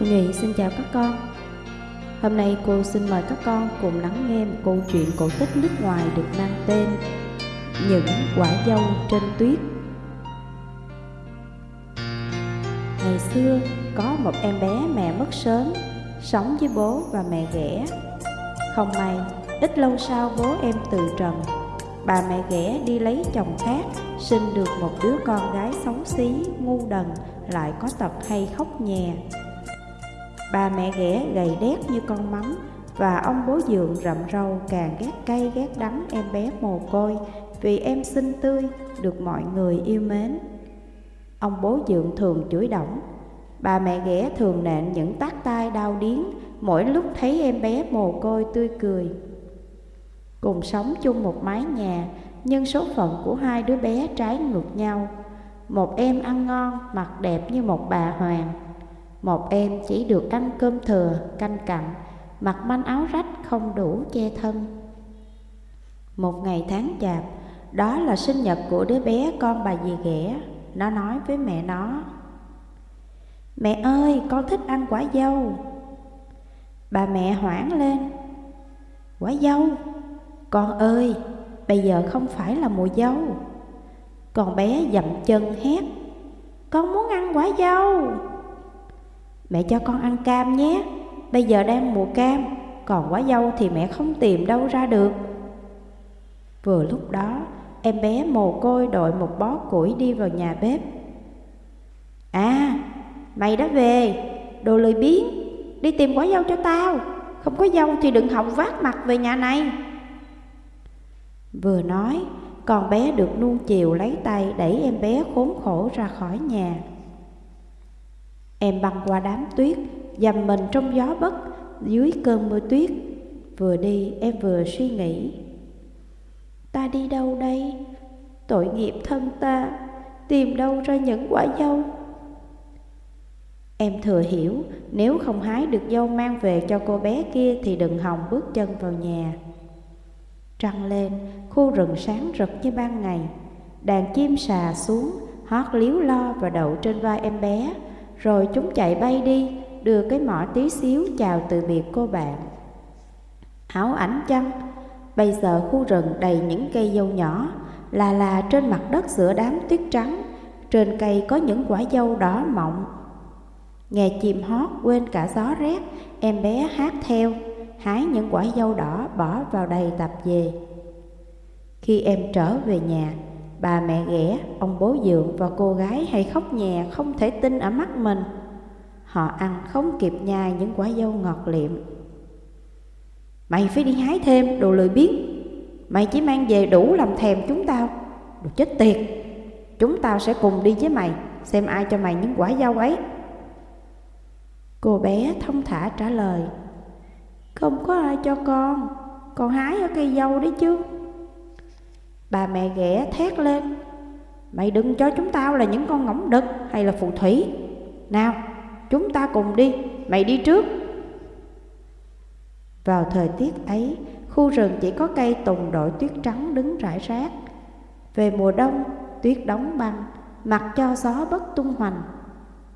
Cô Nhụy xin chào các con. Hôm nay cô xin mời các con cùng lắng nghe một câu chuyện cổ tích nước ngoài được mang tên Những quả dâu trên tuyết. Ngày xưa có một em bé mẹ mất sớm Sống với bố và mẹ ghẻ. Không may, ít lâu sau bố em từ trần. Bà mẹ ghẻ đi lấy chồng khác Sinh được một đứa con gái xấu xí, ngu đần Lại có tật hay khóc nhè. Bà mẹ ghẻ gầy đét như con mắm Và ông bố dượng rậm râu càng ghét cay ghét đắng em bé mồ côi. Vì em xinh tươi, được mọi người yêu mến. Ông bố dượng thường chửi động Bà mẹ ghẻ thường nện những tác tai đau điếng Mỗi lúc thấy em bé mồ côi tươi cười. Cùng sống chung một mái nhà Nhưng số phận của hai đứa bé trái ngược nhau. Một em ăn ngon, mặt đẹp như một bà hoàng một em chỉ được ăn cơm thừa, canh cặn, mặc manh áo rách không đủ che thân. Một ngày tháng chạp, đó là sinh nhật của đứa bé con bà dì ghẻ. Nó nói với mẹ nó, Mẹ ơi, con thích ăn quả dâu. Bà mẹ hoảng lên, Quả dâu? Con ơi, bây giờ không phải là mùa dâu. Con bé dậm chân hét, Con muốn ăn quả dâu. Mẹ cho con ăn cam nhé. Bây giờ đang mùa cam, Còn quả dâu thì mẹ không tìm đâu ra được. Vừa lúc đó, Em bé mồ côi đội một bó củi đi vào nhà bếp. À Mày đã về, Đồ lười biếng, Đi tìm quả dâu cho tao. Không có dâu thì đừng hòng vác mặt về nhà này. Vừa nói, Con bé được nuông chiều lấy tay Đẩy em bé khốn khổ ra khỏi nhà. Em băng qua đám tuyết, dầm mình trong gió bất, dưới cơn mưa tuyết. Vừa đi em vừa suy nghĩ. Ta đi đâu đây? Tội nghiệp thân ta, tìm đâu ra những quả dâu? Em thừa hiểu, nếu không hái được dâu mang về cho cô bé kia thì đừng hòng bước chân vào nhà. Trăng lên, khu rừng sáng rực như ban ngày. Đàn chim xà xuống, hót líu lo và đậu trên vai em bé, rồi chúng chạy bay đi, đưa cái mỏ tí xíu chào từ biệt cô bạn. Áo ảnh chăng, bây giờ khu rừng đầy những cây dâu nhỏ, là là trên mặt đất giữa đám tuyết trắng, trên cây có những quả dâu đỏ mọng. Nghe chim hót quên cả gió rét, em bé hát theo, hái những quả dâu đỏ bỏ vào đầy tập về. Khi em trở về nhà, Bà mẹ ghẻ, ông bố dượng và cô gái hay khóc nhè không thể tin ở mắt mình. Họ ăn không kịp nhai những quả dâu ngọt liệm. Mày phải đi hái thêm đồ lười biếng. Mày chỉ mang về đủ làm thèm chúng tao. Đồ chết tiệt. Chúng tao sẽ cùng đi với mày, xem ai cho mày những quả dâu ấy. Cô bé thông thả trả lời. Không có ai cho con, con hái ở cây dâu đấy chứ. Bà mẹ ghẻ thét lên, Mày đừng cho chúng tao là những con ngỗng đực hay là phù thủy. Nào, chúng ta cùng đi, Mày đi trước. Vào thời tiết ấy, Khu rừng chỉ có cây tùng đội tuyết trắng đứng rải rác. Về mùa đông, tuyết đóng băng, Mặc cho gió bất tung hoành.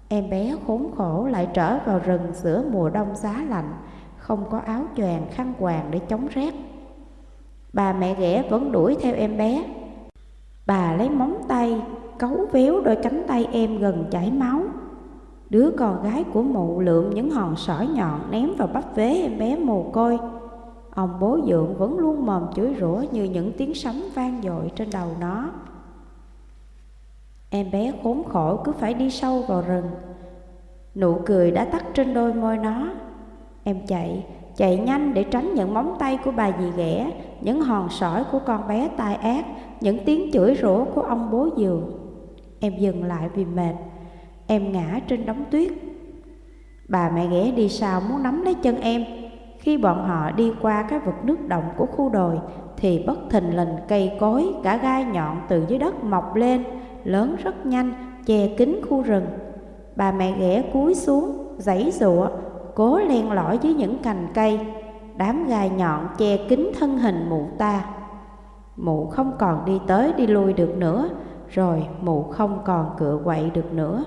Em bé khốn khổ lại trở vào rừng giữa mùa đông giá lạnh, Không có áo choàng, khăn quàng để chống rét. Bà mẹ ghẻ vẫn đuổi theo em bé. Bà lấy móng tay, cấu véo đôi cánh tay em gần chảy máu. Đứa con gái của mụ lượm những hòn sỏi nhọn ném vào bắp vế em bé mồ côi. Ông bố dượng vẫn luôn mồm chửi rủa như những tiếng sấm vang dội trên đầu nó. Em bé khốn khổ cứ phải đi sâu vào rừng. Nụ cười đã tắt trên đôi môi nó. Em chạy chạy nhanh để tránh những móng tay của bà dì ghẻ, những hòn sỏi của con bé tai ác, những tiếng chửi rủa của ông bố giường. Em dừng lại vì mệt, em ngã trên đống tuyết. Bà mẹ ghẻ đi sau muốn nắm lấy chân em. Khi bọn họ đi qua cái vực nước động của khu đồi, thì bất thình lình cây cối, cả gai nhọn từ dưới đất mọc lên, lớn rất nhanh, che kín khu rừng. Bà mẹ ghẻ cúi xuống, giãy giụa, cố len lỏi dưới những cành cây, đám gai nhọn che kín thân hình mụ ta. Mụ không còn đi tới đi lui được nữa, rồi mụ không còn cựa quậy được nữa.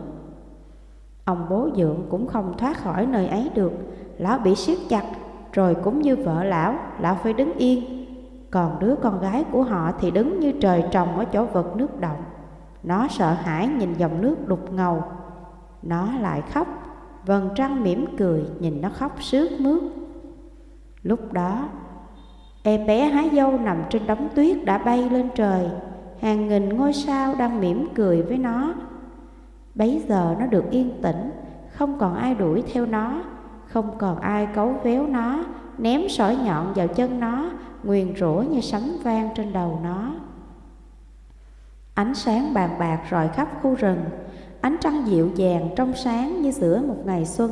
Ông bố dượng cũng không thoát khỏi nơi ấy được. Lão bị siết chặt Rồi cũng như vợ lão Lão phải đứng yên. Còn đứa con gái của họ thì đứng như trời trồng Ở chỗ vực nước động. Nó sợ hãi nhìn dòng nước đục ngầu. Nó lại khóc. Vầng trăng mỉm cười, Nhìn nó khóc sướt mướt. Lúc đó, Em bé hái dâu nằm trên đống tuyết đã bay lên trời. Hàng nghìn ngôi sao đang mỉm cười với nó. Bấy giờ nó được yên tĩnh, Không còn ai đuổi theo nó, Không còn ai cấu véo nó, Ném sỏi nhọn vào chân nó, Nguyền rủa như sấm vang trên đầu nó. Ánh sáng bàn bạc rọi khắp khu rừng Ánh trăng dịu dàng trong sáng như giữa một ngày xuân.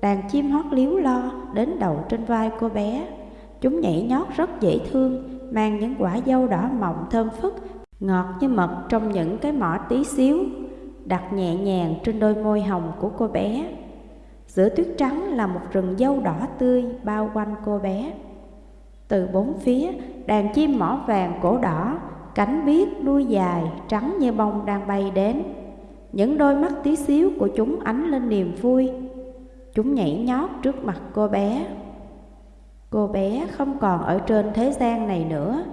Đàn chim hót líu lo đến đầu trên vai cô bé. Chúng nhảy nhót rất dễ thương, Mang những quả dâu đỏ mọng thơm phức, Ngọt như mật trong những cái mỏ tí xíu, Đặt nhẹ nhàng trên đôi môi hồng của cô bé. Giữa tuyết trắng là một rừng dâu đỏ tươi bao quanh cô bé. Từ bốn phía, đàn chim mỏ vàng cổ đỏ, Cánh biếc đuôi dài trắng như bông đang bay đến. Những đôi mắt tí xíu của chúng ánh lên niềm vui. Chúng nhảy nhót trước mặt cô bé. Cô bé không còn ở trên thế gian này nữa.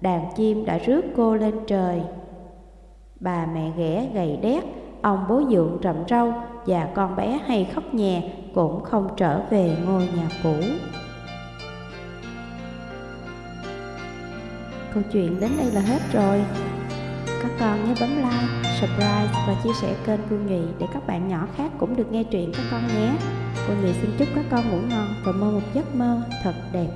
Đàn chim đã rước cô lên trời. Bà mẹ ghẻ gầy đét, Ông bố dượng rậm râu Và con bé hay khóc nhè Cũng không trở về ngôi nhà cũ. Câu chuyện đến đây là hết rồi. Các con nhớ bấm like, subscribe và chia sẻ kênh Cô Nhụy Để các bạn nhỏ khác cũng được nghe truyện các con nhé. Cô Nhụy xin chúc các con ngủ ngon và mơ một giấc mơ thật đẹp.